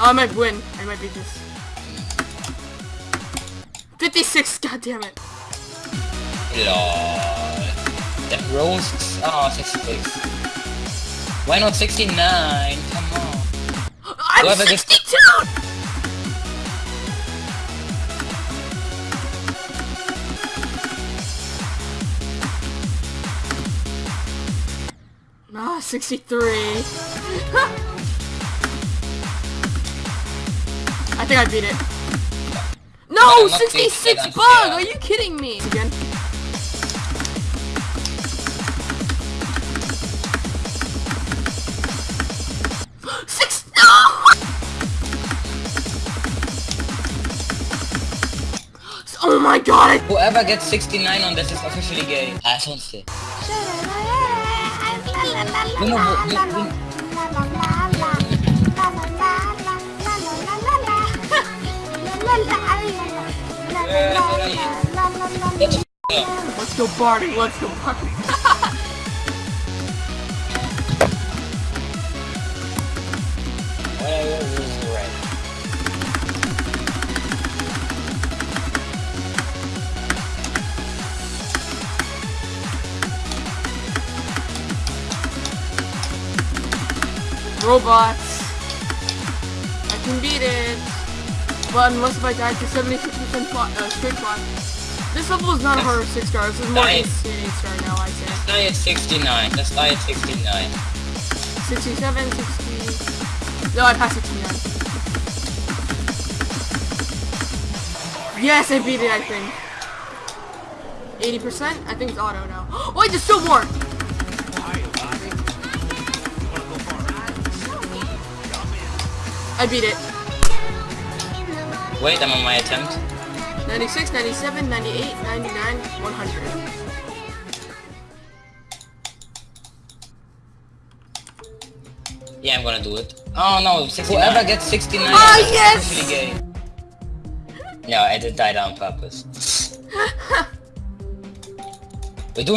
Oh, I might win. I might beat this. 56, god damn it. Lol. That roasts. Oh, 66. Why not 69? Come on. I'm Whoever gets- 62! Ah, 63. think I beat it. No, I'm not beating 66 bug! I'm- Are you kidding me? Again. Six. No! Oh my god! Whoever gets 69 on this is officially gay. Ah, sonst. No, no, no, no, Let's go party, let's go. Right. Robots. I can beat it. But unless if I die to 76% fly, uh, straight fly. This level is not a horror 6 star, this is more Nice. 8 star now, I say. Let's die at 69. Let's die at 69. 67, 60... No, I passed 69. Yes, I beat it, I think. 80%? I think it's auto now. Wait, there's still more! I beat it. Wait, I'm on my attempt. 96, 97, 98, 99, 100. Yeah, I'm gonna do it. Oh no, 69. Whoever gets 69 Ah, is yes! officially gay. No, I did die on purpose. We're doing